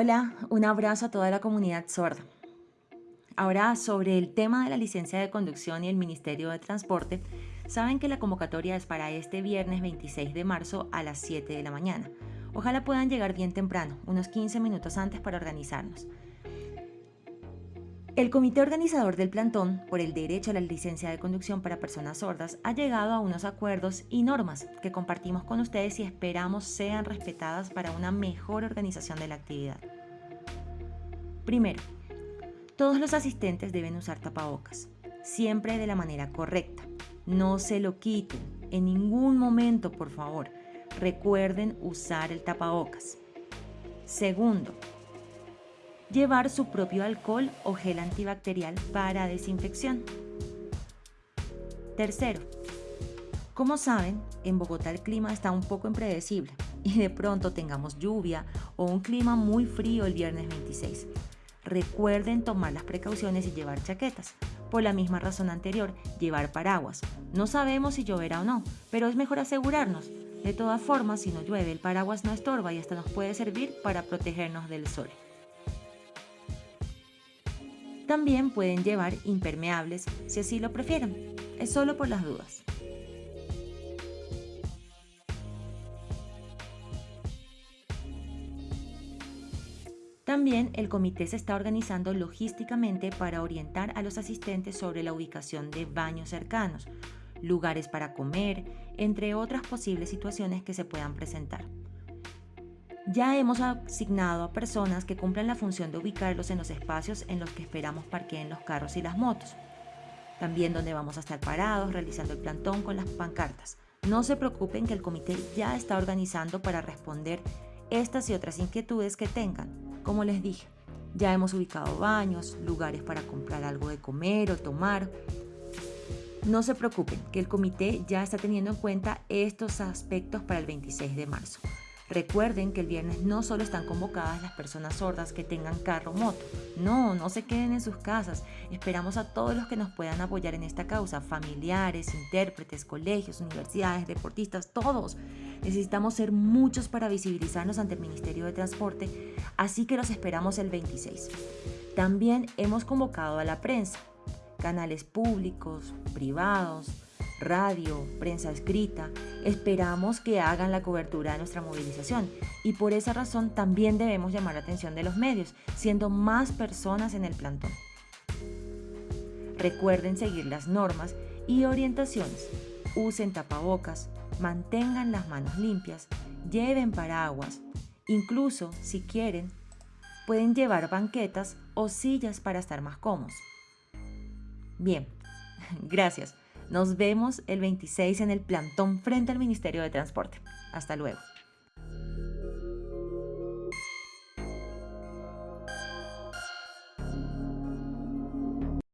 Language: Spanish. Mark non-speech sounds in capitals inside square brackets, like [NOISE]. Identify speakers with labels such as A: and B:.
A: Hola, un abrazo a toda la comunidad sorda. Ahora, sobre el tema de la licencia de conducción y el Ministerio de Transporte, saben que la convocatoria es para este viernes 26 de marzo a las 7 de la mañana. Ojalá puedan llegar bien temprano, unos 15 minutos antes para organizarnos. El comité organizador del plantón por el derecho a la licencia de conducción para personas sordas ha llegado a unos acuerdos y normas que compartimos con ustedes y esperamos sean respetadas para una mejor organización de la actividad. Primero, todos los asistentes deben usar tapabocas, siempre de la manera correcta. No se lo quiten, en ningún momento, por favor. Recuerden usar el tapabocas. Segundo, llevar su propio alcohol o gel antibacterial para desinfección. Tercero, como saben, en Bogotá el clima está un poco impredecible y de pronto tengamos lluvia o un clima muy frío el viernes 26. Recuerden tomar las precauciones y llevar chaquetas. Por la misma razón anterior, llevar paraguas. No sabemos si lloverá o no, pero es mejor asegurarnos. De todas formas, si no llueve, el paraguas no estorba y hasta nos puede servir para protegernos del sol. También pueden llevar impermeables si así lo prefieren. Es solo por las dudas. También el comité se está organizando logísticamente para orientar a los asistentes sobre la ubicación de baños cercanos, lugares para comer, entre otras posibles situaciones que se puedan presentar. Ya hemos asignado a personas que cumplan la función de ubicarlos en los espacios en los que esperamos parqueen los carros y las motos. También donde vamos a estar parados realizando el plantón con las pancartas. No se preocupen que el comité ya está organizando para responder estas y otras inquietudes que tengan. Como les dije, ya hemos ubicado baños, lugares para comprar algo de comer o tomar. No se preocupen que el comité ya está teniendo en cuenta estos aspectos para el 26 de marzo. Recuerden que el viernes no solo están convocadas las personas sordas que tengan carro o moto. No, no se queden en sus casas. Esperamos a todos los que nos puedan apoyar en esta causa, familiares, intérpretes, colegios, universidades, deportistas, todos. Necesitamos ser muchos para visibilizarnos ante el Ministerio de Transporte, así que los esperamos el 26. También hemos convocado a la prensa, canales públicos, privados, radio, prensa escrita, esperamos que hagan la cobertura de nuestra movilización y por esa razón también debemos llamar la atención de los medios, siendo más personas en el plantón. Recuerden seguir las normas y orientaciones, usen tapabocas, mantengan las manos limpias, lleven paraguas, incluso si quieren, pueden llevar banquetas o sillas para estar más cómodos. Bien, [LAUGHS] gracias. Nos vemos el 26 en el plantón frente al Ministerio de Transporte. Hasta luego.